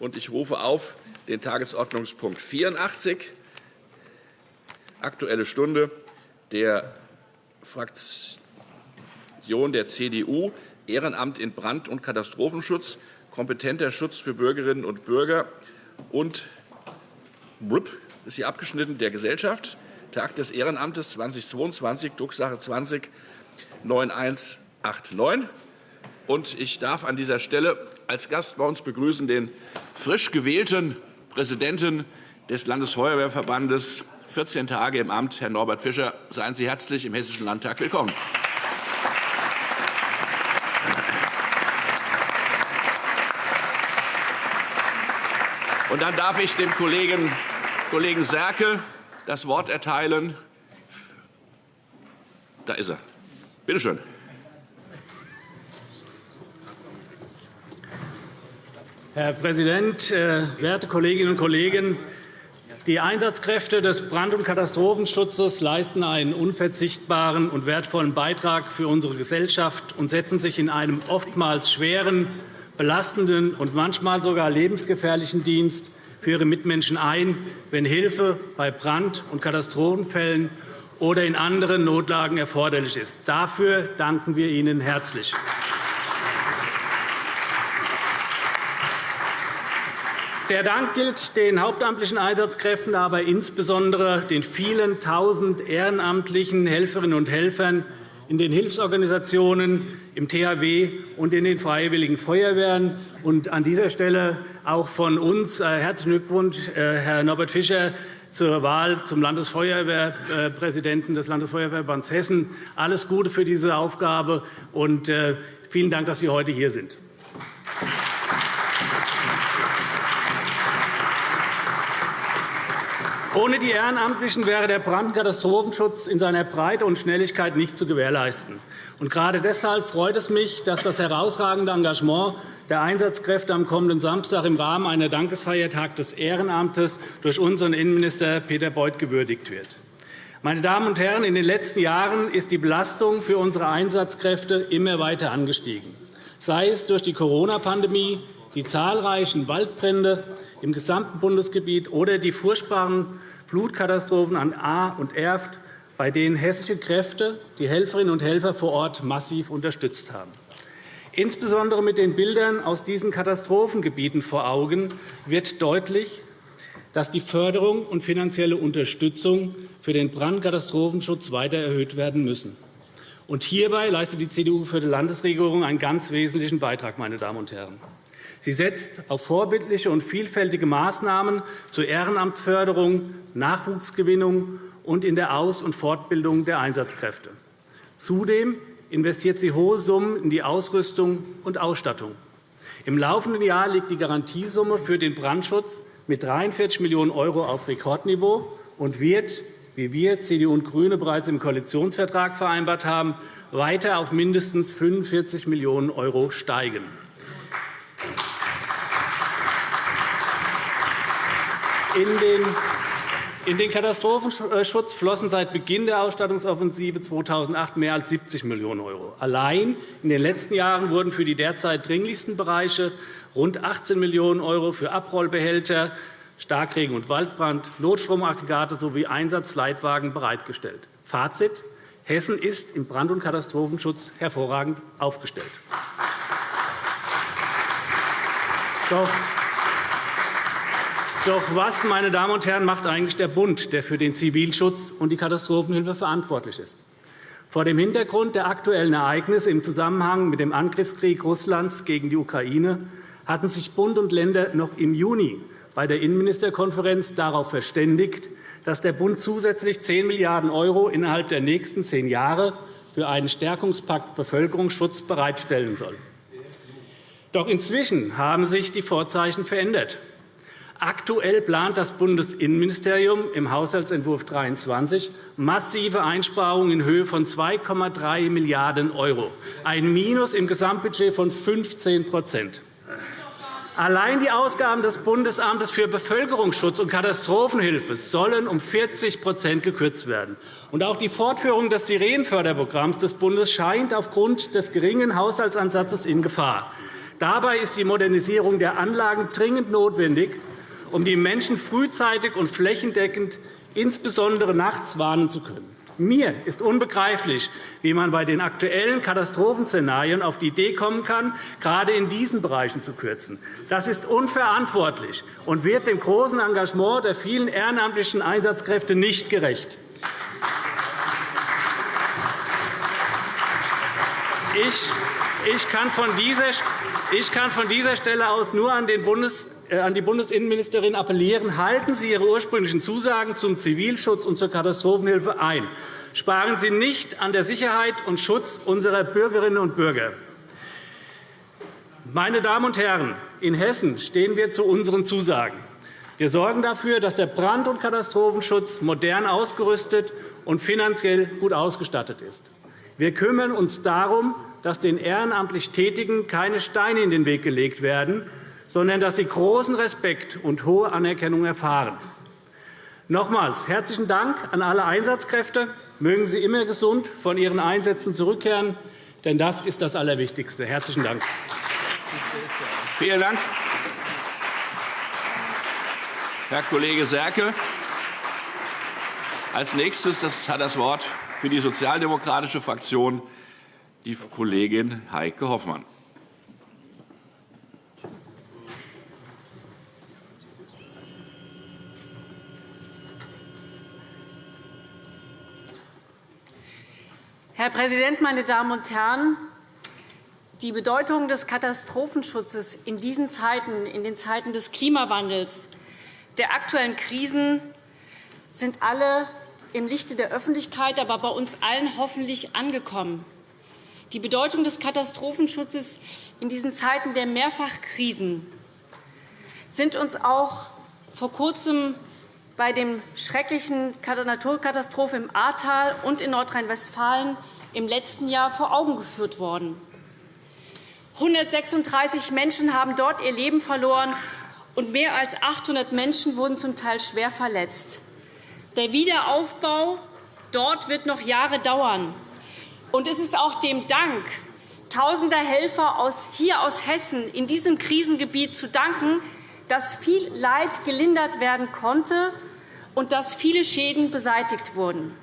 Ich rufe auf den Tagesordnungspunkt 84, Aktuelle Stunde der Fraktion der CDU, Ehrenamt in Brand- und Katastrophenschutz, kompetenter Schutz für Bürgerinnen und Bürger und ist hier abgeschnitten der Gesellschaft. Tag des Ehrenamtes 2022, Drucksache 20 9189. Und ich darf an dieser Stelle als Gast bei uns begrüßen den frisch gewählten Präsidenten des Landesfeuerwehrverbandes, 14 Tage im Amt, Herrn Norbert Fischer. Seien Sie herzlich im Hessischen Landtag willkommen. Und dann darf ich dem Kollegen, Kollegen Serke das Wort erteilen. Da ist er. Bitte schön. Herr Präsident, äh, werte Kolleginnen und Kollegen! Die Einsatzkräfte des Brand- und Katastrophenschutzes leisten einen unverzichtbaren und wertvollen Beitrag für unsere Gesellschaft und setzen sich in einem oftmals schweren, belastenden und manchmal sogar lebensgefährlichen Dienst für ihre Mitmenschen ein, wenn Hilfe bei Brand- und Katastrophenfällen oder in anderen Notlagen erforderlich ist. Dafür danken wir Ihnen herzlich. Der Dank gilt den hauptamtlichen Einsatzkräften, aber insbesondere den vielen tausend ehrenamtlichen Helferinnen und Helfern in den Hilfsorganisationen, im THW und in den Freiwilligen Feuerwehren. Und an dieser Stelle auch von uns äh, herzlichen Glückwunsch, äh, Herr Norbert Fischer, zur Wahl zum Landesfeuerwehrpräsidenten des Landesfeuerwehrverbands Hessen. Alles Gute für diese Aufgabe und äh, vielen Dank, dass Sie heute hier sind. Ohne die Ehrenamtlichen wäre der Brand- und Katastrophenschutz in seiner Breite und Schnelligkeit nicht zu gewährleisten. Und gerade deshalb freut es mich, dass das herausragende Engagement der Einsatzkräfte am kommenden Samstag im Rahmen einer Dankesfeiertag des Ehrenamtes durch unseren Innenminister Peter Beuth gewürdigt wird. Meine Damen und Herren, in den letzten Jahren ist die Belastung für unsere Einsatzkräfte immer weiter angestiegen, sei es durch die Corona-Pandemie, die zahlreichen Waldbrände im gesamten Bundesgebiet oder die furchtbaren Flutkatastrophen an Ahr und Erft, bei denen hessische Kräfte die Helferinnen und Helfer vor Ort massiv unterstützt haben. Insbesondere mit den Bildern aus diesen Katastrophengebieten vor Augen wird deutlich, dass die Förderung und finanzielle Unterstützung für den Brandkatastrophenschutz weiter erhöht werden müssen. Und hierbei leistet die CDU-geführte Landesregierung einen ganz wesentlichen Beitrag. Meine Damen und Herren. Sie setzt auf vorbildliche und vielfältige Maßnahmen zur Ehrenamtsförderung, Nachwuchsgewinnung und in der Aus- und Fortbildung der Einsatzkräfte. Zudem investiert sie hohe Summen in die Ausrüstung und Ausstattung. Im laufenden Jahr liegt die Garantiesumme für den Brandschutz mit 43 Millionen € auf Rekordniveau und wird, wie wir CDU und GRÜNE bereits im Koalitionsvertrag vereinbart haben, weiter auf mindestens 45 Millionen € steigen. In den Katastrophenschutz flossen seit Beginn der Ausstattungsoffensive 2008 mehr als 70 Millionen €. Allein in den letzten Jahren wurden für die derzeit dringlichsten Bereiche rund 18 Millionen € für Abrollbehälter, Starkregen- und Waldbrand, Notstromaggregate sowie Einsatzleitwagen bereitgestellt. Fazit. Hessen ist im Brand- und Katastrophenschutz hervorragend aufgestellt. Doch doch was, meine Damen und Herren, macht eigentlich der Bund, der für den Zivilschutz und die Katastrophenhilfe verantwortlich ist? Vor dem Hintergrund der aktuellen Ereignisse im Zusammenhang mit dem Angriffskrieg Russlands gegen die Ukraine hatten sich Bund und Länder noch im Juni bei der Innenministerkonferenz darauf verständigt, dass der Bund zusätzlich 10 Milliarden € innerhalb der nächsten zehn Jahre für einen Stärkungspakt Bevölkerungsschutz bereitstellen soll. Doch inzwischen haben sich die Vorzeichen verändert. Aktuell plant das Bundesinnenministerium im Haushaltsentwurf 23 massive Einsparungen in Höhe von 2,3 Milliarden €, ein Minus im Gesamtbudget von 15% Allein die Ausgaben des Bundesamtes für Bevölkerungsschutz und Katastrophenhilfe sollen um 40% gekürzt werden. Und auch die Fortführung des Sirenenförderprogramms des Bundes scheint aufgrund des geringen Haushaltsansatzes in Gefahr. Dabei ist die Modernisierung der Anlagen dringend notwendig, um die Menschen frühzeitig und flächendeckend insbesondere nachts warnen zu können. Mir ist unbegreiflich, wie man bei den aktuellen Katastrophenszenarien auf die Idee kommen kann, gerade in diesen Bereichen zu kürzen. Das ist unverantwortlich und wird dem großen Engagement der vielen ehrenamtlichen Einsatzkräfte nicht gerecht. Ich kann von dieser Stelle aus nur an den Bundes an die Bundesinnenministerin appellieren, halten Sie Ihre ursprünglichen Zusagen zum Zivilschutz und zur Katastrophenhilfe ein. Sparen Sie nicht an der Sicherheit und Schutz unserer Bürgerinnen und Bürger. Meine Damen und Herren, in Hessen stehen wir zu unseren Zusagen. Wir sorgen dafür, dass der Brand- und Katastrophenschutz modern ausgerüstet und finanziell gut ausgestattet ist. Wir kümmern uns darum, dass den ehrenamtlich Tätigen keine Steine in den Weg gelegt werden, sondern dass sie großen Respekt und hohe Anerkennung erfahren. Nochmals herzlichen Dank an alle Einsatzkräfte. Mögen Sie immer gesund von Ihren Einsätzen zurückkehren, denn das ist das Allerwichtigste. Herzlichen Dank. Vielen Dank, Herr Kollege Serke. Als nächstes hat das Wort für die sozialdemokratische Fraktion die Kollegin Heike Hoffmann. Herr Präsident, meine Damen und Herren! Die Bedeutung des Katastrophenschutzes in diesen Zeiten, in den Zeiten des Klimawandels, der aktuellen Krisen, sind alle im Lichte der Öffentlichkeit, aber bei uns allen hoffentlich angekommen. Die Bedeutung des Katastrophenschutzes in diesen Zeiten der Mehrfachkrisen sind uns auch vor Kurzem bei dem schrecklichen Naturkatastrophe im Ahrtal und in Nordrhein-Westfalen im letzten Jahr vor Augen geführt worden. 136 Menschen haben dort ihr Leben verloren, und mehr als 800 Menschen wurden zum Teil schwer verletzt. Der Wiederaufbau dort wird noch Jahre dauern. Und es ist auch dem Dank tausender Helfer hier aus Hessen in diesem Krisengebiet zu danken, dass viel Leid gelindert werden konnte und dass viele Schäden beseitigt wurden.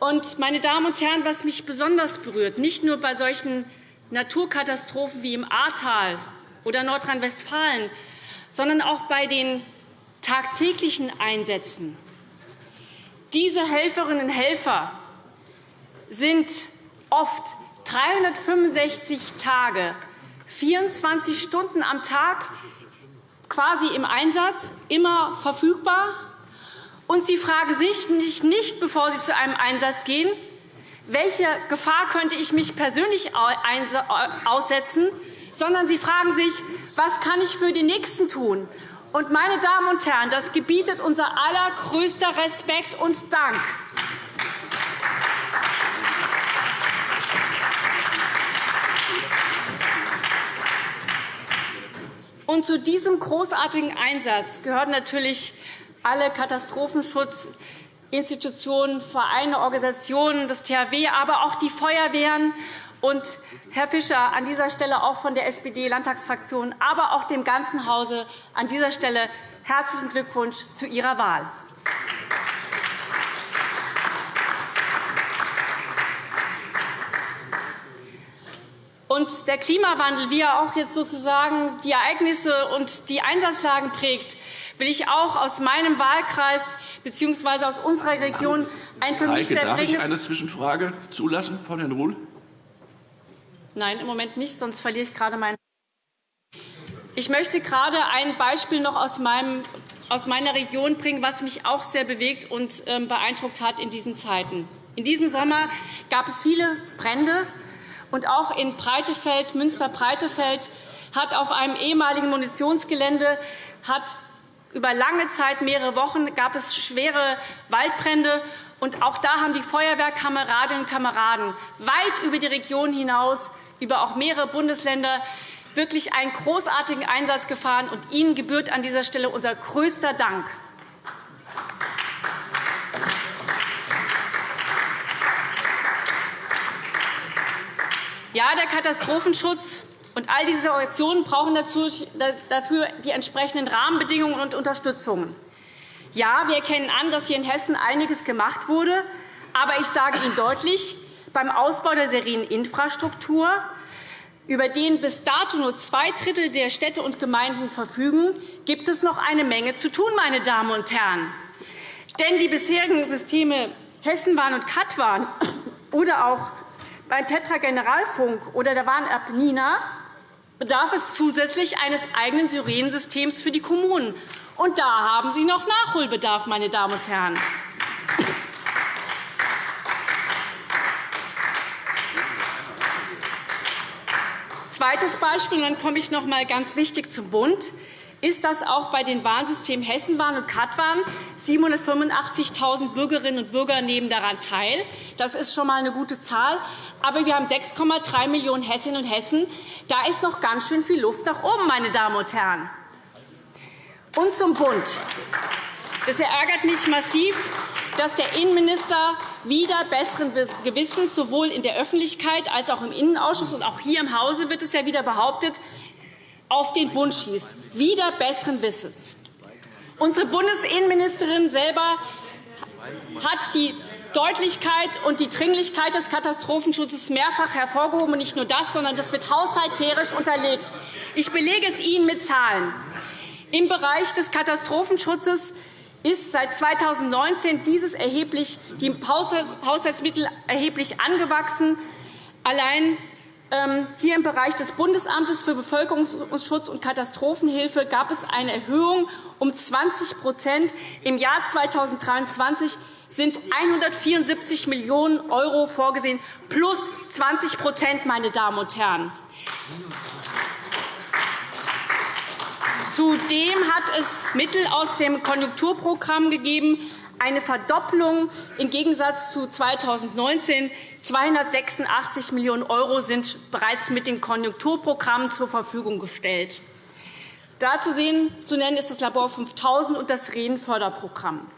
Und, meine Damen und Herren, was mich besonders berührt, nicht nur bei solchen Naturkatastrophen wie im Ahrtal oder Nordrhein-Westfalen, sondern auch bei den tagtäglichen Einsätzen. Diese Helferinnen und Helfer sind oft 365 Tage, 24 Stunden am Tag quasi im Einsatz, immer verfügbar. Und sie fragen sich nicht, bevor sie zu einem Einsatz gehen, welche Gefahr könnte ich mich persönlich aussetzen, sondern sie fragen sich, was kann ich für den Nächsten tun? Und, meine Damen und Herren, das gebietet unser allergrößter Respekt und Dank. Und zu diesem großartigen Einsatz gehören natürlich alle Katastrophenschutzinstitutionen, Vereine, Organisationen, das THW, aber auch die Feuerwehren und Herr Fischer, an dieser Stelle auch von der SPD-Landtagsfraktion, aber auch dem ganzen Hause an dieser Stelle herzlichen Glückwunsch zu Ihrer Wahl. Und der Klimawandel, wie er auch jetzt sozusagen die Ereignisse und die Einsatzlagen prägt, will ich auch aus meinem Wahlkreis bzw. aus unserer Region ein für mich sehr Darf ich eine Zwischenfrage zulassen von Herrn Ruhl? Nein, im Moment nicht, sonst verliere ich gerade meinen. Ich möchte gerade ein Beispiel noch aus, meinem, aus meiner Region bringen, was mich auch sehr bewegt und ähm, beeindruckt hat in diesen Zeiten. In diesem Sommer gab es viele Brände, und auch in Breitefeld, Münster-Breitefeld hat auf einem ehemaligen Munitionsgelände hat über lange Zeit, mehrere Wochen, gab es schwere Waldbrände. Und auch da haben die Feuerwehrkameradinnen und Kameraden weit über die Region hinaus, über auch mehrere Bundesländer, wirklich einen großartigen Einsatz gefahren. Und Ihnen gebührt an dieser Stelle unser größter Dank. Ja, der Katastrophenschutz Und all diese Organisationen brauchen dafür die entsprechenden Rahmenbedingungen und Unterstützungen. Ja, wir erkennen an, dass hier in Hessen einiges gemacht wurde. Aber ich sage Ihnen deutlich, beim Ausbau der seriellen Infrastruktur, über den bis dato nur zwei Drittel der Städte und Gemeinden verfügen, gibt es noch eine Menge zu tun, meine Damen und Herren. Denn die bisherigen Systeme Hessenbahn und Katwan oder auch bei Tetra Generalfunk oder der Warn-App Nina bedarf es zusätzlich eines eigenen Syrensystems für die Kommunen. Und da haben Sie noch Nachholbedarf, meine Damen und Herren. Zweites Beispiel, und dann komme ich noch einmal ganz wichtig zum Bund, ist, dass auch bei den Warnsystemen Hessenwarn und Katwarn 785.000 Bürgerinnen und Bürger nehmen daran teil. Das ist schon einmal eine gute Zahl. Aber wir haben 6,3 Millionen Hessinnen und Hessen. Da ist noch ganz schön viel Luft nach oben, meine Damen und Herren. Und zum Bund. Es ärgert mich massiv, dass der Innenminister wieder besseren Gewissens sowohl in der Öffentlichkeit als auch im Innenausschuss und auch hier im Hause wird es ja wieder behauptet, auf den Bund schießt. Wieder besseren Wissens. Unsere Bundesinnenministerin selber hat die Deutlichkeit und die Dringlichkeit des Katastrophenschutzes mehrfach hervorgehoben. Nicht nur das, sondern das wird haushalterisch unterlegt. Ich belege es Ihnen mit Zahlen. Im Bereich des Katastrophenschutzes ist seit 2019 dieses erheblich, die Haushaltsmittel erheblich angewachsen. Allein hier im Bereich des Bundesamtes für Bevölkerungsschutz und Katastrophenhilfe gab es eine Erhöhung um 20% Im Jahr 2023 sind 174 Millionen € vorgesehen, plus 20% meine Damen und Herren. Zudem hat es Mittel aus dem Konjunkturprogramm gegeben, eine Verdopplung im Gegensatz zu 2019. 286 Millionen € sind bereits mit den Konjunkturprogrammen zur Verfügung gestellt. Dazu zu nennen ist das Labor 5000 und das Rehenförderprogramm.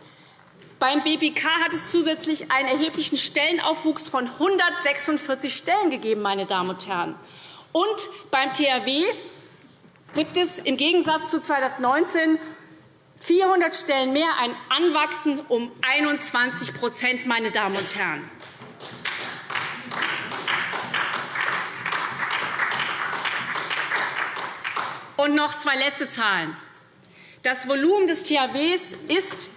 Beim BBK hat es zusätzlich einen erheblichen Stellenaufwuchs von 146 Stellen gegeben. Meine Damen und Herren. Und beim THW gibt es im Gegensatz zu 2019 400 Stellen mehr, ein Anwachsen um 21% meine Damen und Herren. Und noch zwei letzte Zahlen. Das Volumen des THWs ist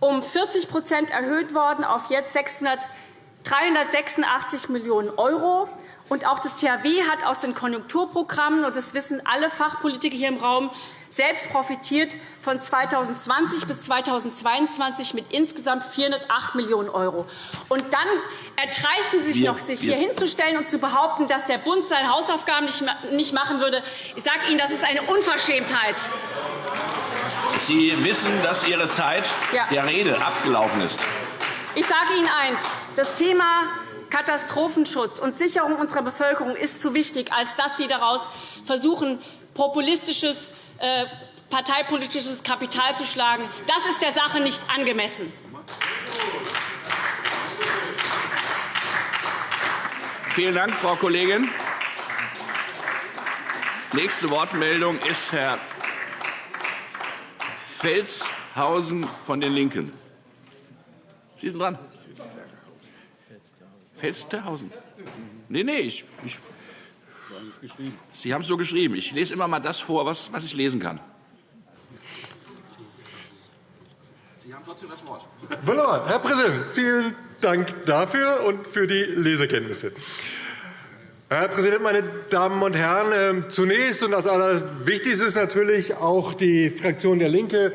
um 40 erhöht worden auf jetzt 386 Millionen €. Und auch das THW hat aus den Konjunkturprogrammen, und das wissen alle Fachpolitiker hier im Raum, selbst profitiert von 2020 bis 2022 mit insgesamt 408 Millionen €. Und dann erdreisten Sie sich noch, sich hier hinzustellen und zu behaupten, dass der Bund seine Hausaufgaben nicht machen würde. Ich sage Ihnen, das ist eine Unverschämtheit. Sie wissen, dass Ihre Zeit der Rede abgelaufen ist. Ich sage Ihnen eines. Das Thema Katastrophenschutz und Sicherung unserer Bevölkerung ist zu wichtig, als dass Sie daraus versuchen, populistisches, äh, parteipolitisches Kapital zu schlagen. Das ist der Sache nicht angemessen. Vielen Dank, Frau Kollegin. Nächste Wortmeldung ist Herr Felshausen von den LINKEN. Sie sind dran. Felsterhausen. Nee, nee, ich, ich, Sie haben es so geschrieben. Ich lese immer mal das vor, was, was ich lesen kann. Sie haben trotzdem das Wort. Wunderbar. Herr Präsident, vielen Dank dafür und für die Lesekenntnisse. Herr Präsident, meine Damen und Herren! Ähm, zunächst und als allerwichtigstes natürlich auch die Fraktion der LINKE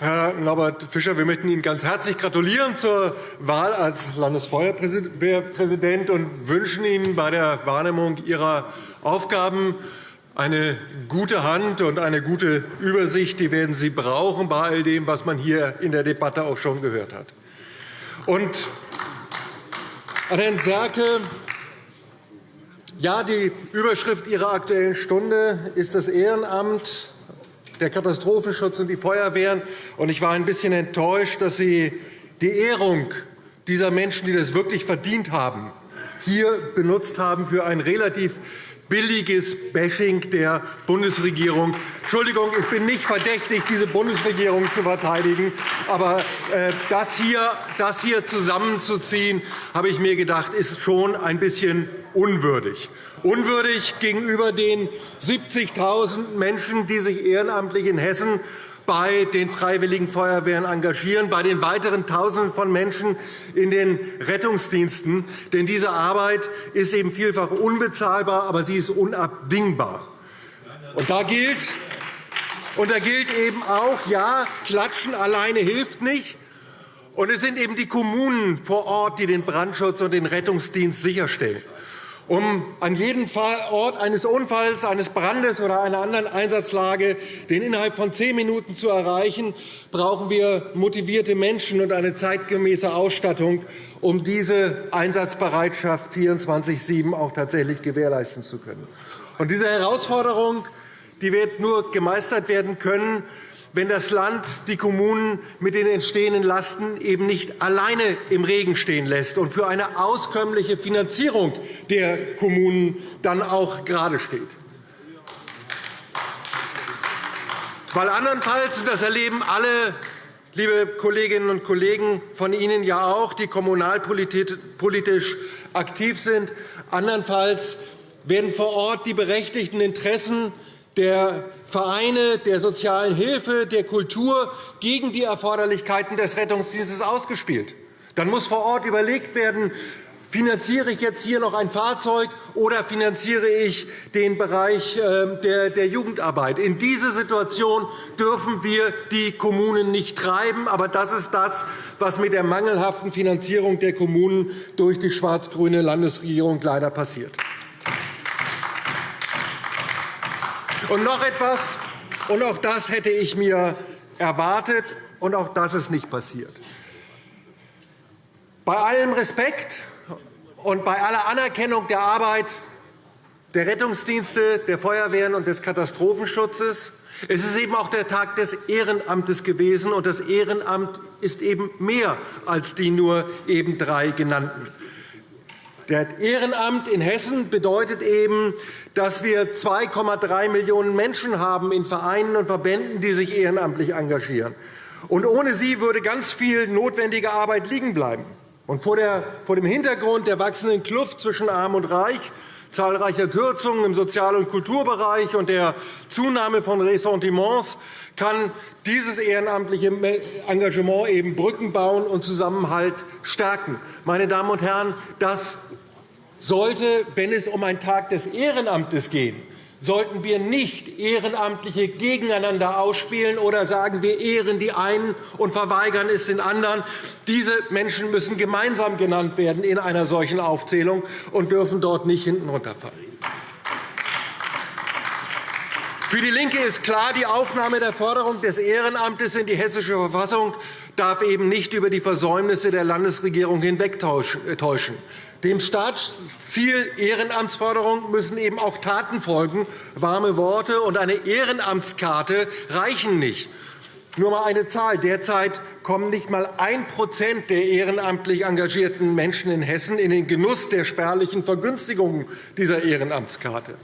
Herr Norbert Fischer, wir möchten Ihnen ganz herzlich gratulieren zur Wahl als Landesfeuerwehrpräsident und wünschen Ihnen bei der Wahrnehmung Ihrer Aufgaben eine gute Hand und eine gute Übersicht. Die werden Sie brauchen bei all dem, was man hier in der Debatte auch schon gehört hat. Und an Herrn Serke. Ja, die Überschrift Ihrer Aktuellen Stunde ist das Ehrenamt der Katastrophenschutz und die Feuerwehren. Ich war ein bisschen enttäuscht, dass Sie die Ehrung dieser Menschen, die das wirklich verdient haben, hier benutzt haben für ein relativ billiges Bashing der Bundesregierung. Entschuldigung, ich bin nicht verdächtig, diese Bundesregierung zu verteidigen. Aber äh, das hier, das hier zusammenzuziehen, habe ich mir gedacht, ist schon ein bisschen unwürdig. Unwürdig gegenüber den 70.000 Menschen, die sich ehrenamtlich in Hessen bei den Freiwilligen Feuerwehren engagieren, bei den weiteren Tausenden von Menschen in den Rettungsdiensten. Denn diese Arbeit ist eben vielfach unbezahlbar, aber sie ist unabdingbar. Und da gilt, und da gilt eben auch, ja, Klatschen alleine hilft nicht. Und es sind eben die Kommunen vor Ort, die den Brandschutz und den Rettungsdienst sicherstellen. Um an jedem Ort eines Unfalls, eines Brandes oder einer anderen Einsatzlage den innerhalb von zehn Minuten zu erreichen, brauchen wir motivierte Menschen und eine zeitgemäße Ausstattung, um diese Einsatzbereitschaft 24-7 auch tatsächlich gewährleisten zu können. Und diese Herausforderung die wird nur gemeistert werden können, wenn das Land die Kommunen mit den entstehenden Lasten eben nicht alleine im Regen stehen lässt und für eine auskömmliche Finanzierung der Kommunen dann auch gerade steht. Weil andernfalls, das erleben alle, liebe Kolleginnen und Kollegen von Ihnen ja auch, die kommunalpolitisch aktiv sind, andernfalls werden vor Ort die berechtigten Interessen der Vereine, der sozialen Hilfe, der Kultur gegen die Erforderlichkeiten des Rettungsdienstes ausgespielt. Dann muss vor Ort überlegt werden, finanziere ich jetzt hier noch ein Fahrzeug oder finanziere ich den Bereich ähm, der Jugendarbeit. In diese Situation dürfen wir die Kommunen nicht treiben. Aber das ist das, was mit der mangelhaften Finanzierung der Kommunen durch die schwarz-grüne Landesregierung leider passiert. Und noch etwas, und auch das hätte ich mir erwartet, und auch das ist nicht passiert. Bei allem Respekt und bei aller Anerkennung der Arbeit der Rettungsdienste, der Feuerwehren und des Katastrophenschutzes es ist eben auch der Tag des Ehrenamtes gewesen, und das Ehrenamt ist eben mehr als die nur eben drei genannten. Das Ehrenamt in Hessen bedeutet eben, dass wir 2,3 Millionen Menschen haben in Vereinen und Verbänden, die sich ehrenamtlich engagieren. Und ohne sie würde ganz viel notwendige Arbeit liegen bleiben. Und vor dem Hintergrund der wachsenden Kluft zwischen Arm und Reich, zahlreicher Kürzungen im Sozial- und Kulturbereich und der Zunahme von Ressentiments kann dieses ehrenamtliche Engagement eben Brücken bauen und Zusammenhalt stärken. Meine Damen und Herren, das sollte, wenn es um einen Tag des Ehrenamtes geht, sollten wir nicht Ehrenamtliche gegeneinander ausspielen oder sagen, wir ehren die einen und verweigern es den anderen. Diese Menschen müssen gemeinsam genannt werden in einer solchen Aufzählung und dürfen dort nicht hinten runterfallen. Für DIE LINKE ist klar, die Aufnahme der Förderung des Ehrenamtes in die Hessische Verfassung darf eben nicht über die Versäumnisse der Landesregierung hinwegtäuschen. Dem Staatsziel Ehrenamtsförderung müssen eben auch Taten folgen. Warme Worte und eine Ehrenamtskarte reichen nicht. Nur einmal eine Zahl. Derzeit kommen nicht einmal 1% der ehrenamtlich engagierten Menschen in Hessen in den Genuss der spärlichen Vergünstigungen dieser Ehrenamtskarte.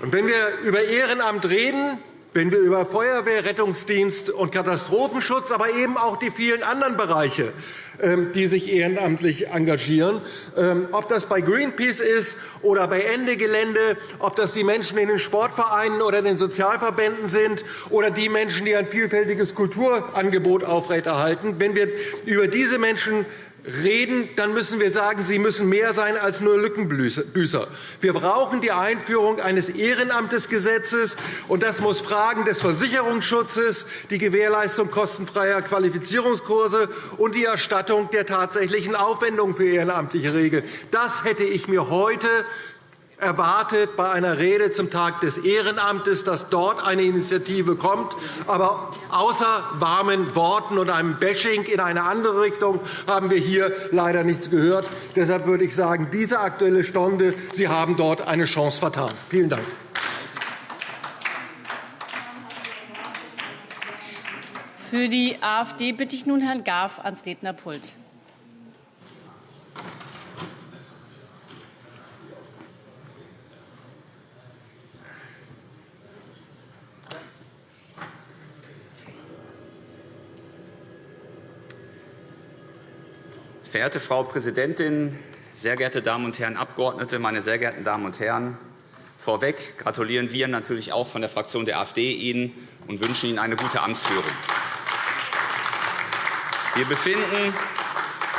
Und wenn wir über Ehrenamt reden, wenn wir über Feuerwehr, Rettungsdienst und Katastrophenschutz, aber eben auch die vielen anderen Bereiche die sich ehrenamtlich engagieren. Ähm, ob das bei Greenpeace ist oder bei Ende Gelände, ob das die Menschen in den Sportvereinen oder den Sozialverbänden sind oder die Menschen, die ein vielfältiges Kulturangebot aufrechterhalten. Wenn wir über diese Menschen reden, dann müssen wir sagen, sie müssen mehr sein als nur Lückenbüßer. Wir brauchen die Einführung eines Ehrenamtesgesetzes, und das muss Fragen des Versicherungsschutzes, die Gewährleistung kostenfreier Qualifizierungskurse und die Erstattung der tatsächlichen Aufwendungen für Ehrenamtliche regeln. Das hätte ich mir heute erwartet bei einer Rede zum Tag des Ehrenamtes, dass dort eine Initiative kommt. Aber außer warmen Worten und einem Bashing in eine andere Richtung haben wir hier leider nichts gehört. Deshalb würde ich sagen, diese Aktuelle Stunde, Sie haben dort eine Chance vertan. Vielen Dank. Für die AfD bitte ich nun Herrn Garf ans Rednerpult. Verehrte Frau Präsidentin, sehr geehrte Damen und Herren Abgeordnete, meine sehr geehrten Damen und Herren! Vorweg gratulieren wir natürlich auch von der Fraktion der AfD Ihnen und wünschen Ihnen eine gute Amtsführung. Wir befinden,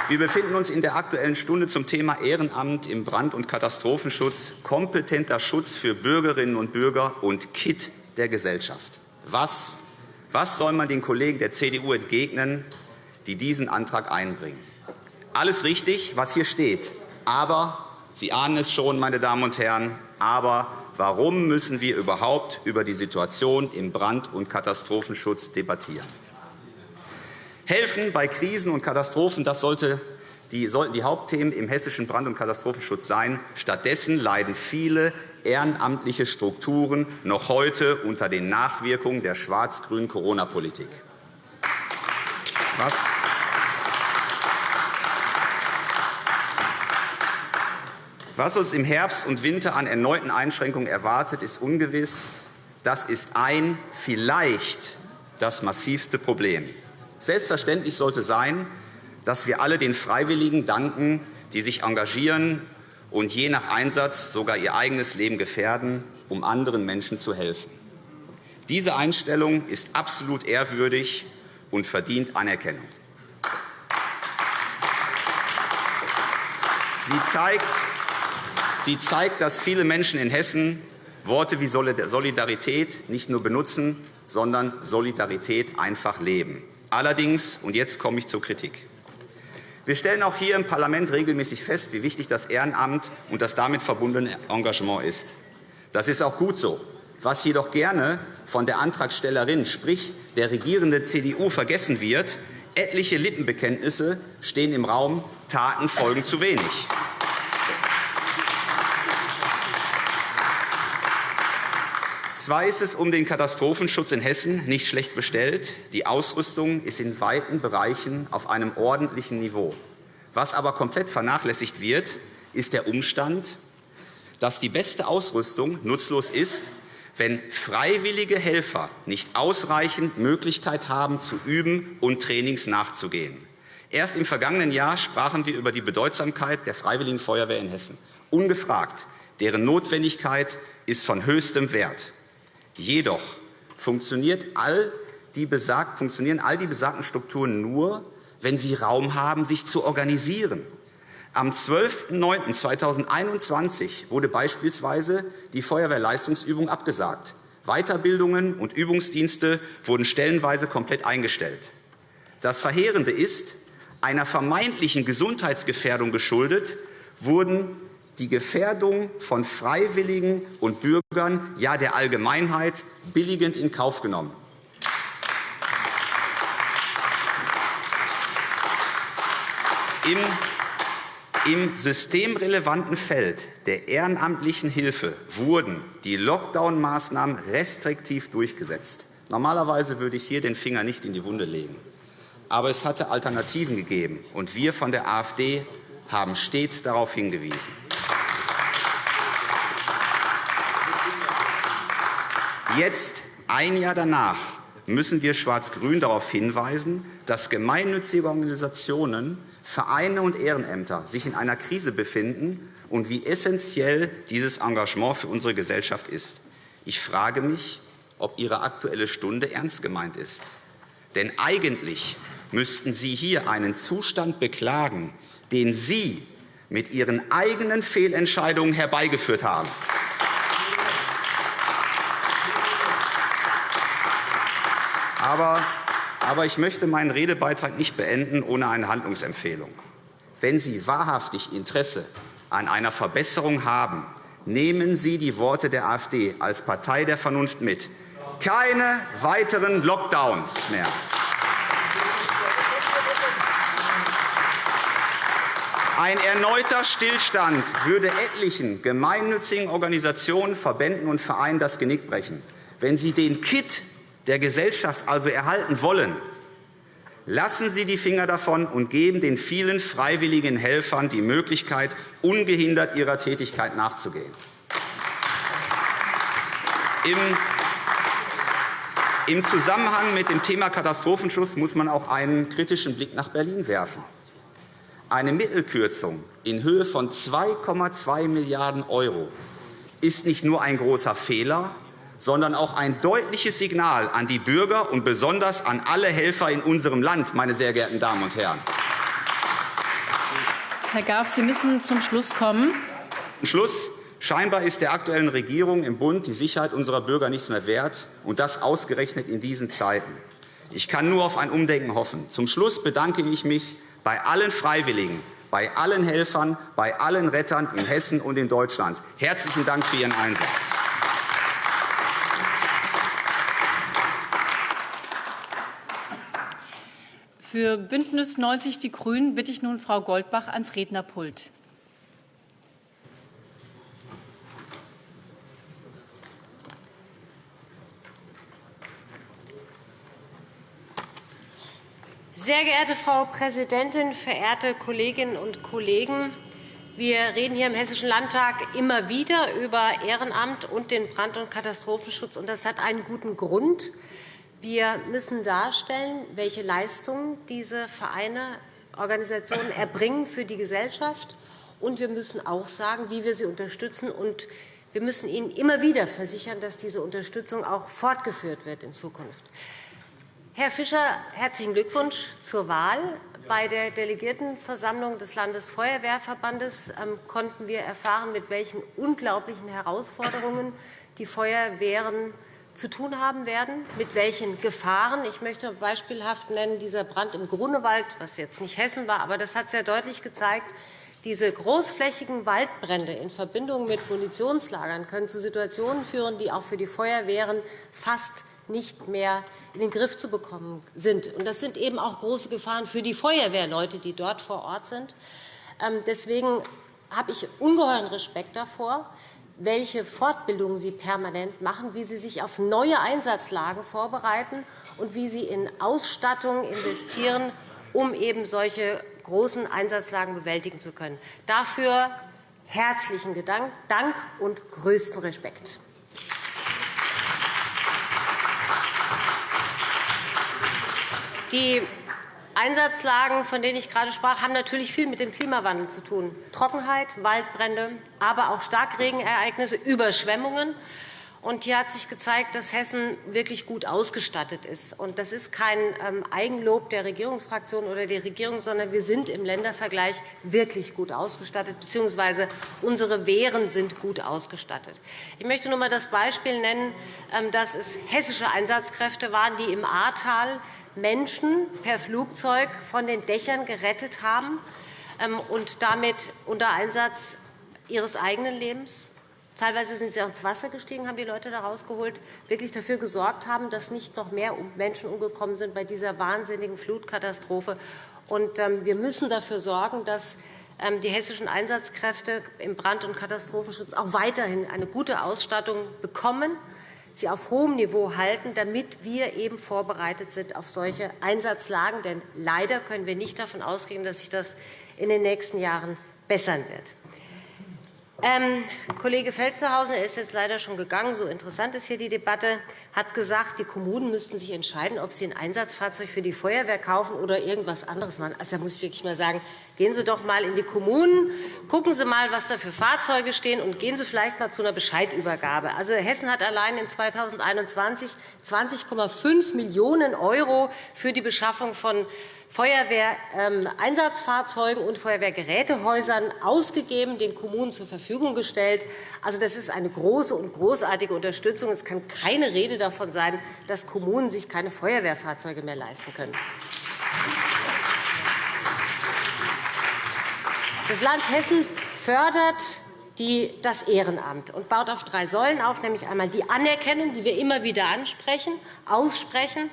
wir befinden uns in der Aktuellen Stunde zum Thema Ehrenamt im Brand- und Katastrophenschutz, kompetenter Schutz für Bürgerinnen und Bürger und KIT der Gesellschaft. Was, was soll man den Kollegen der CDU entgegnen, die diesen Antrag einbringen? Alles richtig, was hier steht. Aber, Sie ahnen es schon, meine Damen und Herren, aber warum müssen wir überhaupt über die Situation im Brand- und Katastrophenschutz debattieren? Helfen bei Krisen und Katastrophen, das sollte die sollten die Hauptthemen im hessischen Brand- und Katastrophenschutz sein. Stattdessen leiden viele ehrenamtliche Strukturen noch heute unter den Nachwirkungen der schwarz-grünen Corona-Politik. Was Was uns im Herbst und Winter an erneuten Einschränkungen erwartet, ist ungewiss. Das ist ein, vielleicht das massivste Problem. Selbstverständlich sollte sein, dass wir alle den Freiwilligen danken, die sich engagieren und je nach Einsatz sogar ihr eigenes Leben gefährden, um anderen Menschen zu helfen. Diese Einstellung ist absolut ehrwürdig und verdient Anerkennung. Sie zeigt, Sie zeigt, dass viele Menschen in Hessen Worte wie Solidarität nicht nur benutzen, sondern Solidarität einfach leben. Allerdings, und jetzt komme ich zur Kritik. Wir stellen auch hier im Parlament regelmäßig fest, wie wichtig das Ehrenamt und das damit verbundene Engagement ist. Das ist auch gut so. Was jedoch gerne von der Antragstellerin, sprich der regierenden CDU, vergessen wird, etliche Lippenbekenntnisse stehen im Raum, Taten folgen zu wenig. Zwar ist es um den Katastrophenschutz in Hessen nicht schlecht bestellt. Die Ausrüstung ist in weiten Bereichen auf einem ordentlichen Niveau. Was aber komplett vernachlässigt wird, ist der Umstand, dass die beste Ausrüstung nutzlos ist, wenn freiwillige Helfer nicht ausreichend Möglichkeit haben, zu üben und Trainings nachzugehen. Erst im vergangenen Jahr sprachen wir über die Bedeutsamkeit der Freiwilligen Feuerwehr in Hessen. Ungefragt. Deren Notwendigkeit ist von höchstem Wert. Jedoch funktioniert all die besagt, funktionieren all die besagten Strukturen nur, wenn sie Raum haben, sich zu organisieren. Am 12.09.2021 wurde beispielsweise die Feuerwehrleistungsübung abgesagt. Weiterbildungen und Übungsdienste wurden stellenweise komplett eingestellt. Das Verheerende ist, einer vermeintlichen Gesundheitsgefährdung geschuldet, wurden die Gefährdung von Freiwilligen und Bürgern, ja der Allgemeinheit, billigend in Kauf genommen. Im systemrelevanten Feld der ehrenamtlichen Hilfe wurden die Lockdown-Maßnahmen restriktiv durchgesetzt. Normalerweise würde ich hier den Finger nicht in die Wunde legen. Aber es hatte Alternativen gegeben, und wir von der AfD haben stets darauf hingewiesen. Jetzt, ein Jahr danach, müssen wir Schwarz-Grün darauf hinweisen, dass gemeinnützige Organisationen, Vereine und Ehrenämter sich in einer Krise befinden und wie essentiell dieses Engagement für unsere Gesellschaft ist. Ich frage mich, ob Ihre Aktuelle Stunde ernst gemeint ist. Denn eigentlich müssten Sie hier einen Zustand beklagen, den Sie mit Ihren eigenen Fehlentscheidungen herbeigeführt haben. Aber, aber ich möchte meinen Redebeitrag nicht beenden ohne eine Handlungsempfehlung. Wenn Sie wahrhaftig Interesse an einer Verbesserung haben, nehmen Sie die Worte der AfD als Partei der Vernunft mit. Keine weiteren Lockdowns mehr. Ein erneuter Stillstand würde etlichen gemeinnützigen Organisationen, Verbänden und Vereinen das Genick brechen. Wenn Sie den Kit der Gesellschaft also erhalten wollen, lassen Sie die Finger davon und geben den vielen freiwilligen Helfern die Möglichkeit, ungehindert ihrer Tätigkeit nachzugehen. Im Zusammenhang mit dem Thema Katastrophenschutz muss man auch einen kritischen Blick nach Berlin werfen. Eine Mittelkürzung in Höhe von 2,2 Milliarden € ist nicht nur ein großer Fehler, sondern auch ein deutliches Signal an die Bürger und besonders an alle Helfer in unserem Land, meine sehr geehrten Damen und Herren. Herr Graf, Sie müssen zum Schluss kommen. Zum Schluss. Scheinbar ist der aktuellen Regierung im Bund die Sicherheit unserer Bürger nichts mehr wert, und das ausgerechnet in diesen Zeiten. Ich kann nur auf ein Umdenken hoffen. Zum Schluss bedanke ich mich bei allen Freiwilligen, bei allen Helfern, bei allen Rettern in Hessen und in Deutschland. Herzlichen Dank für Ihren Einsatz. Für BÜNDNIS 90 die GRÜNEN bitte ich nun Frau Goldbach ans Rednerpult. Sehr geehrte Frau Präsidentin, verehrte Kolleginnen und Kollegen! Wir reden hier im Hessischen Landtag immer wieder über Ehrenamt und den Brand- und Katastrophenschutz. Das hat einen guten Grund. Wir müssen darstellen, welche Leistungen diese Vereine, Organisationen erbringen für die Gesellschaft. Und wir müssen auch sagen, wie wir sie unterstützen. Und wir müssen ihnen immer wieder versichern, dass diese Unterstützung auch fortgeführt wird in Zukunft. Herr Fischer, herzlichen Glückwunsch zur Wahl. Bei der Delegiertenversammlung des Landesfeuerwehrverbandes ähm, konnten wir erfahren, mit welchen unglaublichen Herausforderungen die Feuerwehren zu tun haben werden, mit welchen Gefahren. Ich möchte beispielhaft nennen dieser Brand im Grunewald, was jetzt nicht Hessen war, aber das hat sehr deutlich gezeigt, diese großflächigen Waldbrände in Verbindung mit Munitionslagern können zu Situationen führen, die auch für die Feuerwehren fast nicht mehr in den Griff zu bekommen sind. Das sind eben auch große Gefahren für die Feuerwehrleute, die dort vor Ort sind. Ähm, deswegen habe ich ungeheuren Respekt davor, welche Fortbildungen Sie permanent machen, wie Sie sich auf neue Einsatzlagen vorbereiten und wie Sie in Ausstattung investieren, um eben solche großen Einsatzlagen bewältigen zu können. Dafür herzlichen Dank und größten Respekt. Die Einsatzlagen, von denen ich gerade sprach, haben natürlich viel mit dem Klimawandel zu tun. Trockenheit, Waldbrände, aber auch Starkregenereignisse, Überschwemmungen. Und hier hat sich gezeigt, dass Hessen wirklich gut ausgestattet ist. Und das ist kein ähm, Eigenlob der Regierungsfraktion oder der Regierung, sondern wir sind im Ländervergleich wirklich gut ausgestattet, bzw. unsere Wehren sind gut ausgestattet. Ich möchte nur einmal das Beispiel nennen, ähm, dass es hessische Einsatzkräfte waren, die im Ahrtal Menschen per Flugzeug von den Dächern gerettet haben ähm, und damit unter Einsatz ihres eigenen Lebens Teilweise sind sie auch ins Wasser gestiegen, haben die Leute da rausgeholt, wirklich dafür gesorgt haben, dass nicht noch mehr Menschen umgekommen sind bei dieser wahnsinnigen Flutkatastrophe. Ähm, wir müssen dafür sorgen, dass ähm, die hessischen Einsatzkräfte im Brand- und Katastrophenschutz auch weiterhin eine gute Ausstattung bekommen sie auf hohem Niveau halten, damit wir eben vorbereitet sind auf solche Einsatzlagen. Denn leider können wir nicht davon ausgehen, dass sich das in den nächsten Jahren bessern wird. Ähm, Kollege Felstehausen, er ist jetzt leider schon gegangen, so interessant ist hier die Debatte, hat gesagt, die Kommunen müssten sich entscheiden, ob sie ein Einsatzfahrzeug für die Feuerwehr kaufen oder irgendwas anderes machen. Also, da muss ich wirklich mal sagen, gehen Sie doch einmal in die Kommunen, gucken Sie einmal, was da für Fahrzeuge stehen, und gehen Sie vielleicht einmal zu einer Bescheidübergabe. Also, Hessen hat allein in 2021 20,5 Millionen € für die Beschaffung von Feuerwehreinsatzfahrzeugen und Feuerwehrgerätehäusern ausgegeben, den Kommunen zur Verfügung gestellt. Also, das ist eine große und großartige Unterstützung. Es kann keine Rede davon sein, dass Kommunen sich keine Feuerwehrfahrzeuge mehr leisten können. Das Land Hessen fördert das Ehrenamt und baut auf drei Säulen auf, nämlich einmal die Anerkennung, die wir immer wieder ansprechen, aussprechen, ähm,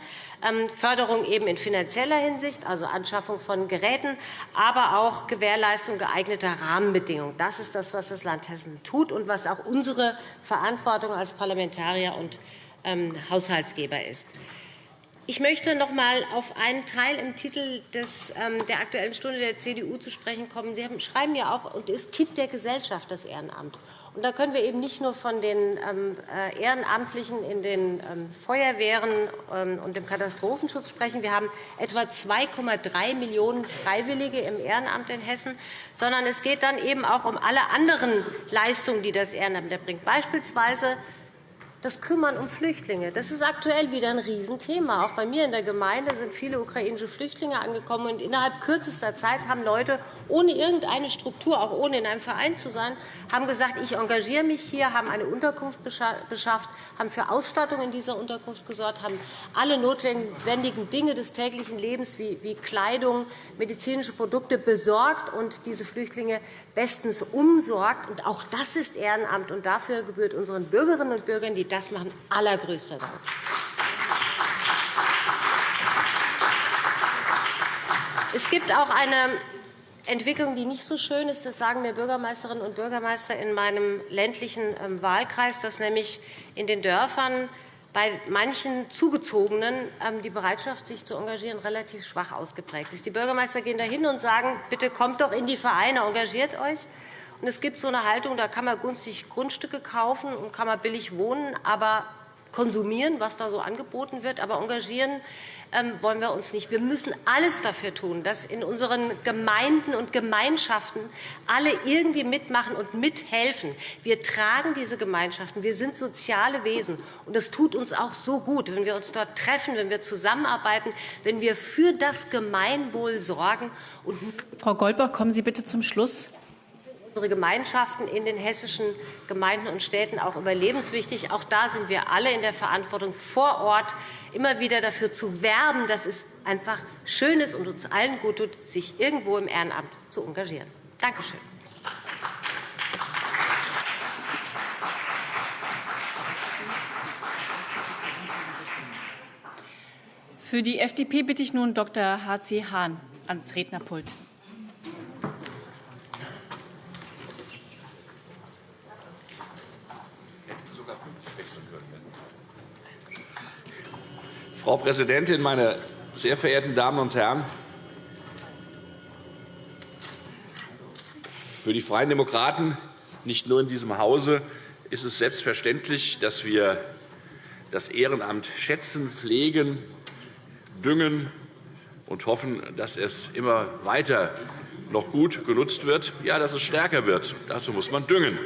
Förderung eben in finanzieller Hinsicht, also Anschaffung von Geräten, aber auch Gewährleistung geeigneter Rahmenbedingungen. Das ist das, was das Land Hessen tut und was auch unsere Verantwortung als Parlamentarier und ähm, Haushaltsgeber ist. Ich möchte noch einmal auf einen Teil im Titel ähm, der Aktuellen Stunde der CDU zu sprechen kommen. Sie schreiben ja auch, und ist Kind der Gesellschaft, das Ehrenamt. Und da können wir eben nicht nur von den ähm, äh, Ehrenamtlichen in den ähm, Feuerwehren ähm, und dem Katastrophenschutz sprechen. Wir haben etwa 2,3 Millionen Freiwillige im Ehrenamt in Hessen, sondern es geht dann eben auch um alle anderen Leistungen, die das Ehrenamt erbringt. Beispielsweise das Kümmern um Flüchtlinge. Das ist aktuell wieder ein Riesenthema. Auch bei mir in der Gemeinde sind viele ukrainische Flüchtlinge angekommen. Und innerhalb kürzester Zeit haben Leute ohne irgendeine Struktur, auch ohne in einem Verein zu sein, haben gesagt, ich engagiere mich hier, haben eine Unterkunft beschafft, haben für Ausstattung in dieser Unterkunft gesorgt, haben alle notwendigen Dinge des täglichen Lebens wie Kleidung, medizinische Produkte besorgt und diese Flüchtlinge bestens umsorgt. Und auch das ist Ehrenamt. Und dafür gebührt unseren Bürgerinnen und Bürgern, die das machen, allergrößter Dank. Es gibt auch eine Entwicklung, die nicht so schön ist. Das sagen mir Bürgermeisterinnen und Bürgermeister in meinem ländlichen ähm, Wahlkreis, dass nämlich in den Dörfern bei manchen Zugezogenen ähm, die Bereitschaft, sich zu engagieren, relativ schwach ausgeprägt ist. Die Bürgermeister gehen dahin und sagen, bitte kommt doch in die Vereine, engagiert euch. Und es gibt so eine Haltung, da kann man günstig Grundstücke kaufen und kann man billig wohnen, aber konsumieren, was da so angeboten wird, aber engagieren ähm, wollen wir uns nicht. Wir müssen alles dafür tun, dass in unseren Gemeinden und Gemeinschaften alle irgendwie mitmachen und mithelfen. Wir tragen diese Gemeinschaften. Wir sind soziale Wesen. Und es tut uns auch so gut, wenn wir uns dort treffen, wenn wir zusammenarbeiten, wenn wir für das Gemeinwohl sorgen. Frau Goldbach, kommen Sie bitte zum Schluss unsere Gemeinschaften in den hessischen Gemeinden und Städten auch überlebenswichtig. Auch da sind wir alle in der Verantwortung, vor Ort immer wieder dafür zu werben, dass es einfach schön ist und uns allen gut tut, sich irgendwo im Ehrenamt zu engagieren. Danke schön. Für die FDP bitte ich nun Dr. H.C. Hahn ans Rednerpult. Frau Präsidentin, meine sehr verehrten Damen und Herren! Für die Freien Demokraten, nicht nur in diesem Hause, ist es selbstverständlich, dass wir das Ehrenamt schätzen, pflegen, düngen und hoffen, dass es immer weiter noch gut genutzt wird, ja, dass es stärker wird. Dazu muss man düngen.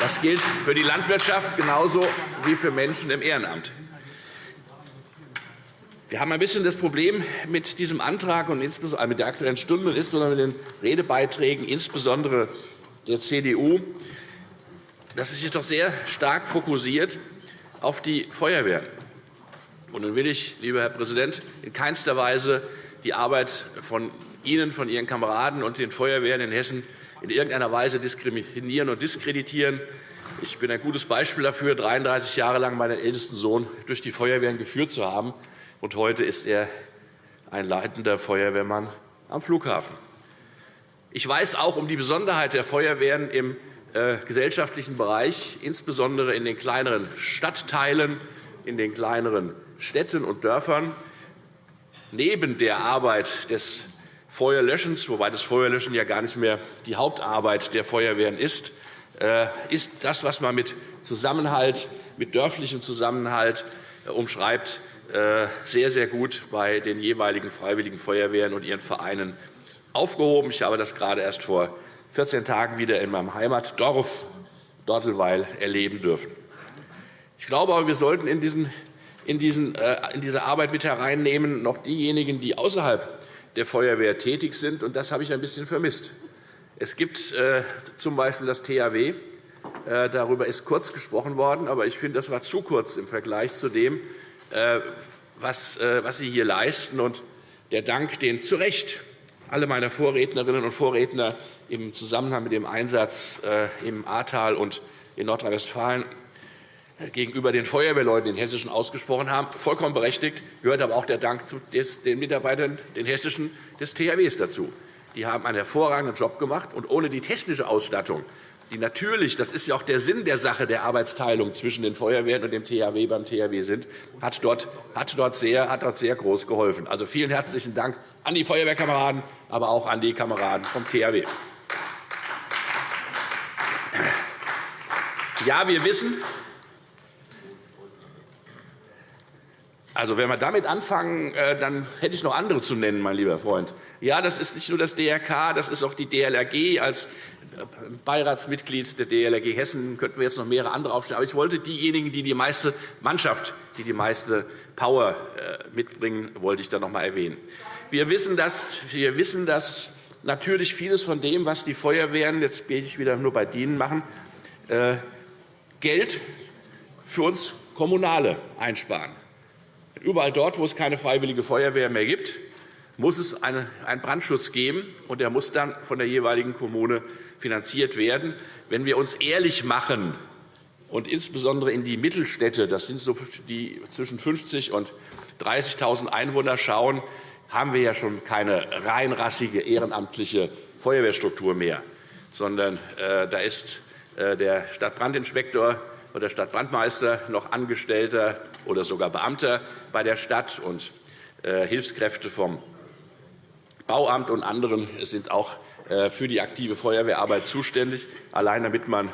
Das gilt für die Landwirtschaft genauso wie für Menschen im Ehrenamt. Wir haben ein bisschen das Problem mit diesem Antrag und insbesondere mit der Aktuellen Stunde und insbesondere mit den Redebeiträgen, insbesondere der CDU, dass es sich doch sehr stark fokussiert auf die Feuerwehren. Und nun will ich, lieber Herr Präsident, in keinster Weise die Arbeit von Ihnen, von Ihren Kameraden und den Feuerwehren in Hessen in irgendeiner Weise diskriminieren und diskreditieren. Ich bin ein gutes Beispiel dafür, 33 Jahre lang meinen ältesten Sohn durch die Feuerwehren geführt zu haben. Und heute ist er ein leitender Feuerwehrmann am Flughafen. Ich weiß auch um die Besonderheit der Feuerwehren im äh, gesellschaftlichen Bereich, insbesondere in den kleineren Stadtteilen, in den kleineren Städten und Dörfern. Neben der Arbeit des Feuerlöschens, wobei das Feuerlöschen ja gar nicht mehr die Hauptarbeit der Feuerwehren ist, äh, ist das, was man mit Zusammenhalt, mit dörflichem Zusammenhalt äh, umschreibt, äh, sehr, sehr gut bei den jeweiligen Freiwilligen Feuerwehren und ihren Vereinen aufgehoben. Ich habe das gerade erst vor 14 Tagen wieder in meinem Heimatdorf Dortelweil erleben dürfen. Ich glaube aber, wir sollten in, diesen, in, diesen, in diese Arbeit mit hereinnehmen noch diejenigen, die außerhalb der Feuerwehr tätig sind. Und das habe ich ein bisschen vermisst. Es gibt äh, z. B. das THW. Äh, darüber ist kurz gesprochen worden, aber ich finde, das war zu kurz im Vergleich zu dem, äh, was, was Sie hier leisten. Und der Dank, den zu Recht alle meine Vorrednerinnen und Vorredner im Zusammenhang mit dem Einsatz im Ahrtal und in Nordrhein-Westfalen gegenüber den Feuerwehrleuten in Hessischen ausgesprochen haben, vollkommen berechtigt, gehört aber auch der Dank den Mitarbeitern den Hessischen des THWs dazu. Die haben einen hervorragenden Job gemacht, und ohne die technische Ausstattung, die natürlich, das ist ja auch der Sinn der Sache der Arbeitsteilung zwischen den Feuerwehren und dem THW beim THW sind, hat dort, hat dort, sehr, hat dort sehr groß geholfen. Also vielen herzlichen Dank an die Feuerwehrkameraden, aber auch an die Kameraden vom THW. Ja, wir wissen, Also, wenn wir damit anfangen, äh, dann hätte ich noch andere zu nennen, mein lieber Freund. Ja, das ist nicht nur das DRK, das ist auch die DLRG. Als äh, Beiratsmitglied der DLRG Hessen könnten wir jetzt noch mehrere andere aufstellen. Aber ich wollte diejenigen, die die meiste Mannschaft, die die meiste Power äh, mitbringen, wollte ich da noch einmal erwähnen. Wir wissen, dass, wir wissen, dass natürlich vieles von dem, was die Feuerwehren, jetzt bin ich wieder nur bei denen machen, Geld für uns Kommunale einsparen. Überall dort, wo es keine Freiwillige Feuerwehr mehr gibt, muss es einen Brandschutz geben, und der muss dann von der jeweiligen Kommune finanziert werden. Wenn wir uns ehrlich machen und insbesondere in die Mittelstädte, das sind so die zwischen 50 und 30.000 Einwohner schauen, haben wir ja schon keine reinrassige ehrenamtliche Feuerwehrstruktur mehr, sondern äh, da ist äh, der Stadtbrandinspektor oder Stadtbrandmeister noch Angestellter oder sogar Beamter bei der Stadt und äh, Hilfskräfte vom Bauamt und anderen sind auch äh, für die aktive Feuerwehrarbeit zuständig, allein damit man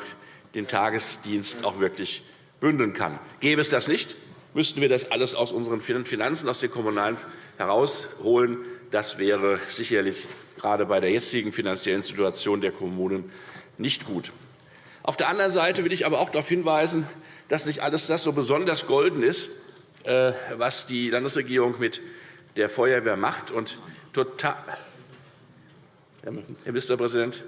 den Tagesdienst auch wirklich bündeln kann. Gäbe es das nicht, müssten wir das alles aus unseren Finanzen, aus den Kommunalen herausholen. Das wäre sicherlich gerade bei der jetzigen finanziellen Situation der Kommunen nicht gut. Auf der anderen Seite will ich aber auch darauf hinweisen, dass nicht alles das so besonders golden ist, äh, was die Landesregierung mit der Feuerwehr macht. Und total Herr Ministerpräsident,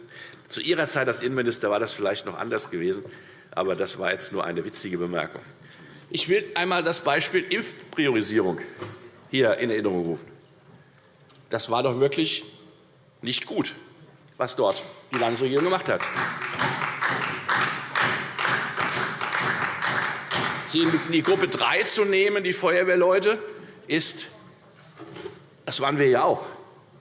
zu Ihrer Zeit als Innenminister war das vielleicht noch anders gewesen, aber das war jetzt nur eine witzige Bemerkung. Ich will einmal das Beispiel Impfpriorisierung hier in Erinnerung rufen. Das war doch wirklich nicht gut, was dort die Landesregierung gemacht hat. Sie in die Gruppe 3 zu nehmen, die Feuerwehrleute, ist, das waren wir ja auch.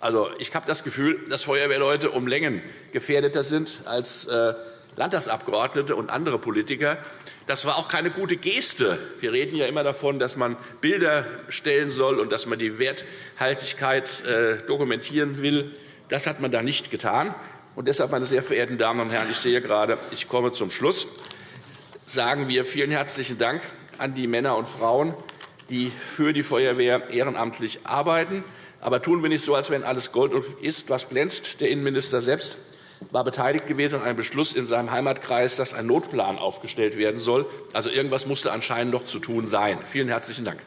Also, ich habe das Gefühl, dass Feuerwehrleute um Längen gefährdeter sind als äh, Landtagsabgeordnete und andere Politiker. Das war auch keine gute Geste. Wir reden ja immer davon, dass man Bilder stellen soll und dass man die Werthaltigkeit äh, dokumentieren will. Das hat man da nicht getan. Und deshalb, meine sehr verehrten Damen und Herren, ich sehe gerade, ich komme zum Schluss sagen wir vielen herzlichen Dank an die Männer und Frauen, die für die Feuerwehr ehrenamtlich arbeiten. Aber tun wir nicht so, als wenn alles Gold ist, was glänzt. Der Innenminister selbst war beteiligt gewesen an einem Beschluss in seinem Heimatkreis, dass ein Notplan aufgestellt werden soll. Also irgendwas musste anscheinend noch zu tun sein. Vielen herzlichen Dank.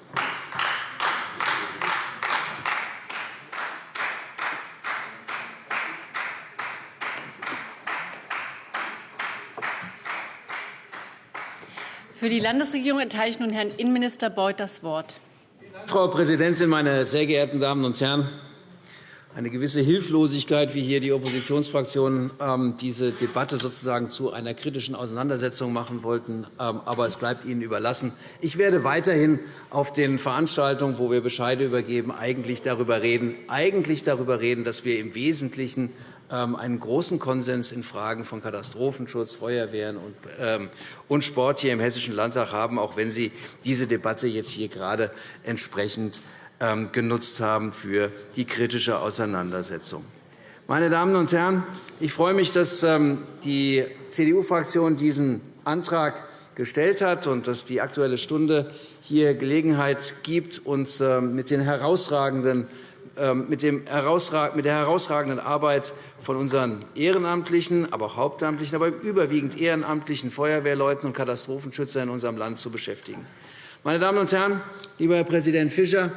Für die Landesregierung erteile ich nun Herrn Innenminister Beuth das Wort. Frau Präsidentin, meine sehr geehrten Damen und Herren! Eine gewisse Hilflosigkeit, wie hier die Oppositionsfraktionen ähm, diese Debatte sozusagen zu einer kritischen Auseinandersetzung machen wollten. Ähm, aber es bleibt Ihnen überlassen. Ich werde weiterhin auf den Veranstaltungen, wo wir Bescheide übergeben, eigentlich darüber reden, eigentlich darüber reden dass wir im Wesentlichen ähm, einen großen Konsens in Fragen von Katastrophenschutz, Feuerwehren und Sport hier im Hessischen Landtag haben, auch wenn Sie diese Debatte jetzt hier gerade entsprechend genutzt haben für die kritische Auseinandersetzung. Meine Damen und Herren, ich freue mich, dass die CDU-Fraktion diesen Antrag gestellt hat und dass die Aktuelle Stunde hier Gelegenheit gibt, uns mit den herausragenden ähm, mit, der herausragenden Arbeit von unseren ehrenamtlichen, aber auch hauptamtlichen, aber überwiegend ehrenamtlichen Feuerwehrleuten und Katastrophenschützern in unserem Land zu beschäftigen. Meine Damen und Herren, lieber Herr Präsident Fischer, ähm,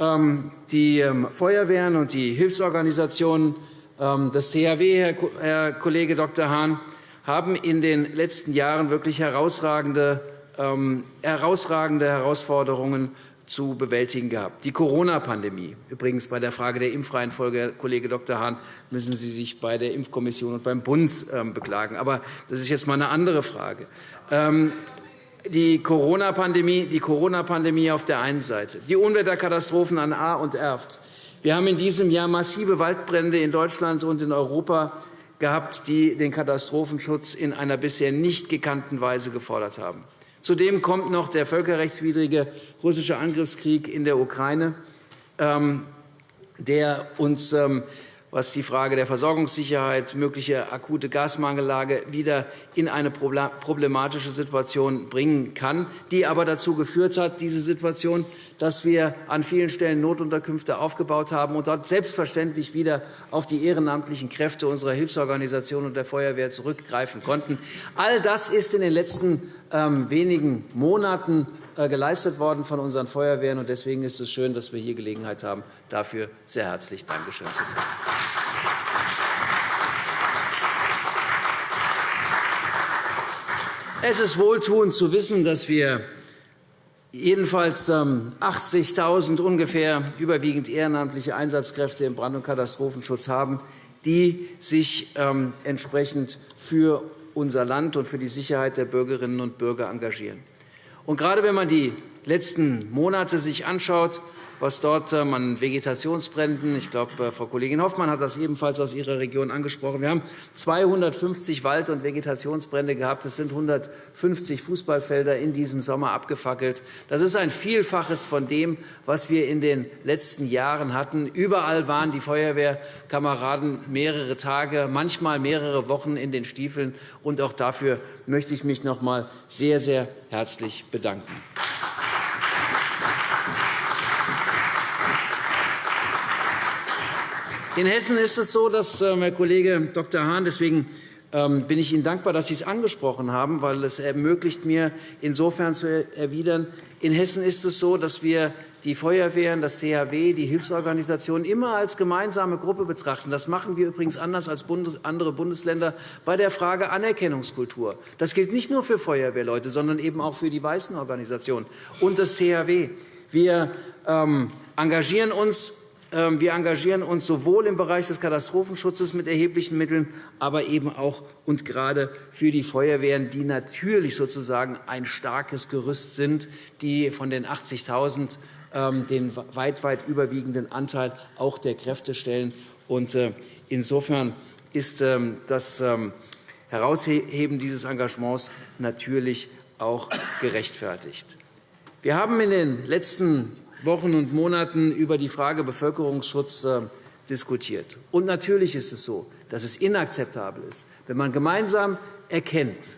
die ähm, Feuerwehren und die Hilfsorganisationen, das THW, Herr Kollege Dr. Hahn, haben in den letzten Jahren wirklich herausragende, herausragende Herausforderungen zu bewältigen gehabt. Die Corona-Pandemie. Übrigens bei der Frage der Impfreihenfolge, Herr Kollege Dr. Hahn, müssen Sie sich bei der Impfkommission und beim Bund ähm, beklagen. Aber das ist jetzt einmal eine andere Frage. Die Corona-Pandemie Corona auf der einen Seite, die Unwetterkatastrophen an A und Erft. Wir haben in diesem Jahr massive Waldbrände in Deutschland und in Europa gehabt, die den Katastrophenschutz in einer bisher nicht gekannten Weise gefordert haben. Zudem kommt noch der völkerrechtswidrige russische Angriffskrieg in der Ukraine, ähm, der uns ähm, was die Frage der Versorgungssicherheit, mögliche akute Gasmangellage wieder in eine problematische Situation bringen kann, die aber dazu geführt hat, diese Situation, dass wir an vielen Stellen Notunterkünfte aufgebaut haben und dort selbstverständlich wieder auf die ehrenamtlichen Kräfte unserer Hilfsorganisationen und der Feuerwehr zurückgreifen konnten. All das ist in den letzten ähm, wenigen Monaten geleistet worden von unseren Feuerwehren. Deswegen ist es schön, dass wir hier Gelegenheit haben, dafür sehr herzlich Dankeschön zu sagen. Es ist wohltuend zu wissen, dass wir jedenfalls 80.000 ähm, ungefähr überwiegend ehrenamtliche Einsatzkräfte im Brand- und Katastrophenschutz haben, die sich ähm, entsprechend für unser Land und für die Sicherheit der Bürgerinnen und Bürger engagieren. Und gerade wenn man die letzten Monate sich anschaut, was dort ähm, an Vegetationsbränden, ich glaube, äh, Frau Kollegin Hoffmann hat das ebenfalls aus Ihrer Region angesprochen. Wir haben 250 Wald- und Vegetationsbrände gehabt. Es sind 150 Fußballfelder in diesem Sommer abgefackelt. Das ist ein Vielfaches von dem, was wir in den letzten Jahren hatten. Überall waren die Feuerwehrkameraden mehrere Tage, manchmal mehrere Wochen in den Stiefeln. Und auch dafür möchte ich mich noch einmal sehr, sehr herzlich bedanken. In Hessen ist es so, dass Herr Kollege Dr. Hahn, deswegen ähm, bin ich Ihnen dankbar, dass Sie es angesprochen haben, weil es ermöglicht mir, insofern zu erwidern, in Hessen ist es so, dass wir die Feuerwehren, das THW, die Hilfsorganisationen immer als gemeinsame Gruppe betrachten. Das machen wir übrigens anders als andere Bundesländer bei der Frage Anerkennungskultur. Das gilt nicht nur für Feuerwehrleute, sondern eben auch für die weißen Organisationen und das THW. Wir ähm, engagieren uns wir engagieren uns sowohl im Bereich des Katastrophenschutzes mit erheblichen Mitteln, aber eben auch und gerade für die Feuerwehren, die natürlich sozusagen ein starkes Gerüst sind, die von den 80.000 ähm, den weit, weit überwiegenden Anteil auch der Kräfte stellen. Äh, insofern ist ähm, das Herausheben dieses Engagements natürlich auch gerechtfertigt. Wir haben in den letzten Wochen und Monaten über die Frage Bevölkerungsschutz äh, diskutiert. Und natürlich ist es so, dass es inakzeptabel ist, wenn man gemeinsam erkennt,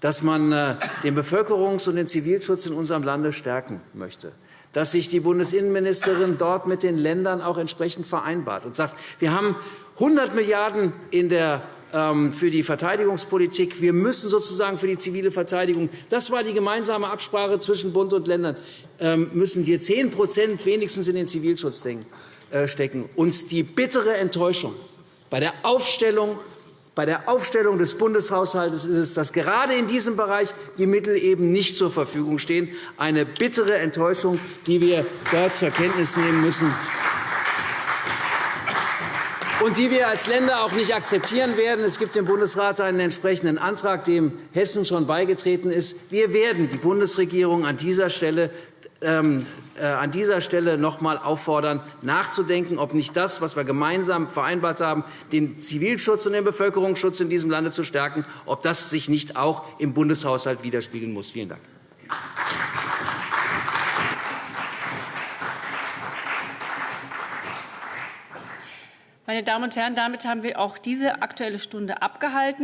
dass man äh, den Bevölkerungs- und den Zivilschutz in unserem Lande stärken möchte, dass sich die Bundesinnenministerin dort mit den Ländern auch entsprechend vereinbart und sagt, wir haben 100 Milliarden € in der für die Verteidigungspolitik. Wir müssen sozusagen für die zivile Verteidigung, das war die gemeinsame Absprache zwischen Bund und Ländern, ähm, müssen wir 10% wenigstens in den Zivilschutz äh, stecken. Und die bittere Enttäuschung bei der Aufstellung bei der Aufstellung des Bundeshaushalts ist es, dass gerade in diesem Bereich die Mittel eben nicht zur Verfügung stehen. Eine bittere Enttäuschung, die wir dort zur Kenntnis nehmen müssen und die wir als Länder auch nicht akzeptieren werden. Es gibt im Bundesrat einen entsprechenden Antrag, dem Hessen schon beigetreten ist. Wir werden die Bundesregierung an dieser Stelle ähm, äh, an dieser Stelle noch einmal auffordern, nachzudenken, ob nicht das, was wir gemeinsam vereinbart haben, den Zivilschutz und den Bevölkerungsschutz in diesem Lande zu stärken, ob das sich nicht auch im Bundeshaushalt widerspiegeln muss. Vielen Dank. Meine Damen und Herren, damit haben wir auch diese Aktuelle Stunde abgehalten.